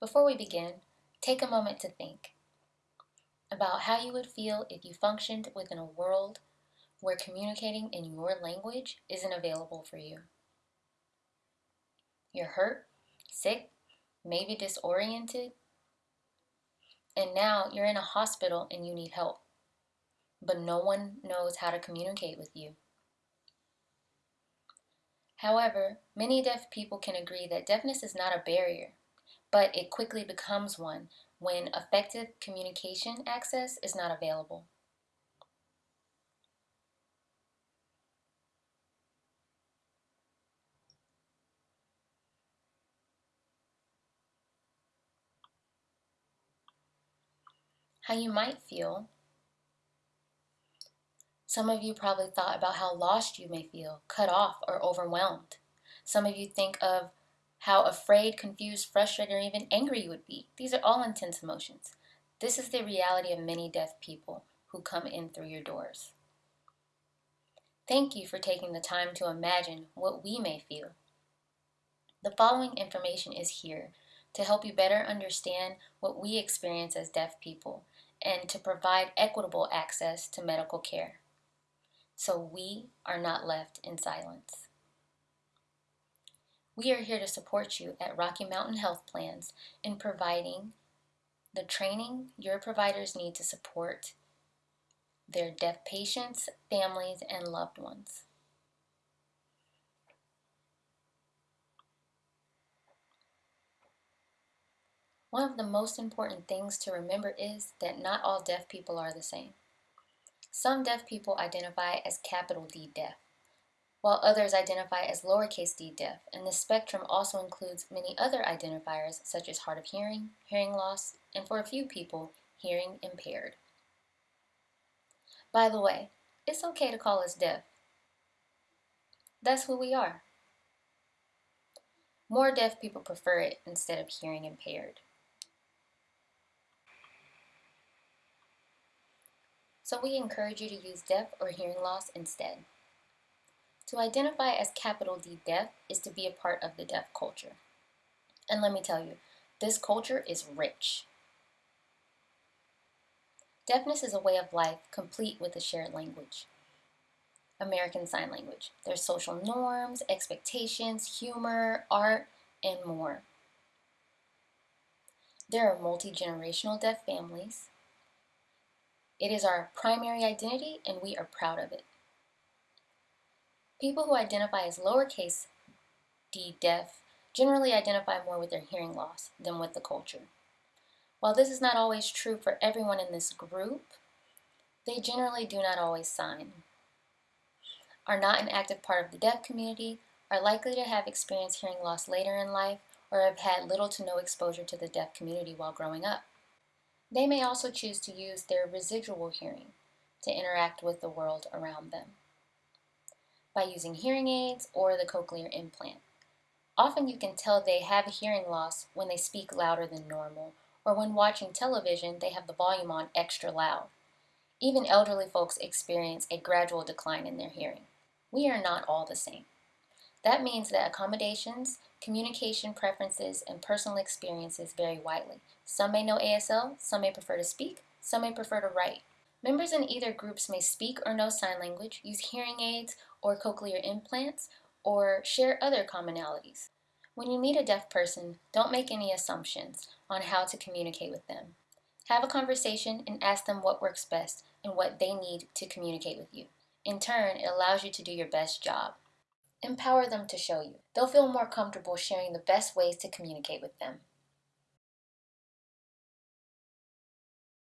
Before we begin, take a moment to think about how you would feel if you functioned within a world where communicating in your language isn't available for you. You're hurt, sick, maybe disoriented, and now you're in a hospital and you need help, but no one knows how to communicate with you. However, many deaf people can agree that deafness is not a barrier, but it quickly becomes one when effective communication access is not available. How you might feel some of you probably thought about how lost you may feel, cut off, or overwhelmed. Some of you think of how afraid, confused, frustrated, or even angry you would be. These are all intense emotions. This is the reality of many deaf people who come in through your doors. Thank you for taking the time to imagine what we may feel. The following information is here to help you better understand what we experience as deaf people and to provide equitable access to medical care so we are not left in silence. We are here to support you at Rocky Mountain Health Plans in providing the training your providers need to support their deaf patients, families, and loved ones. One of the most important things to remember is that not all deaf people are the same. Some deaf people identify as capital D deaf, while others identify as lowercase d deaf, and the spectrum also includes many other identifiers such as hard of hearing, hearing loss, and for a few people, hearing impaired. By the way, it's okay to call us deaf. That's who we are. More deaf people prefer it instead of hearing impaired. so we encourage you to use deaf or hearing loss instead. To identify as capital D deaf is to be a part of the deaf culture. And let me tell you, this culture is rich. Deafness is a way of life complete with a shared language. American Sign Language. There's social norms, expectations, humor, art, and more. There are multi-generational deaf families, it is our primary identity and we are proud of it. People who identify as lowercase d deaf generally identify more with their hearing loss than with the culture. While this is not always true for everyone in this group, they generally do not always sign, are not an active part of the deaf community, are likely to have experienced hearing loss later in life, or have had little to no exposure to the deaf community while growing up. They may also choose to use their residual hearing to interact with the world around them by using hearing aids or the cochlear implant. Often you can tell they have a hearing loss when they speak louder than normal or when watching television they have the volume on extra loud. Even elderly folks experience a gradual decline in their hearing. We are not all the same. That means that accommodations, communication preferences, and personal experiences vary widely. Some may know ASL, some may prefer to speak, some may prefer to write. Members in either groups may speak or know sign language, use hearing aids or cochlear implants, or share other commonalities. When you meet a deaf person, don't make any assumptions on how to communicate with them. Have a conversation and ask them what works best and what they need to communicate with you. In turn, it allows you to do your best job. Empower them to show you. They'll feel more comfortable sharing the best ways to communicate with them.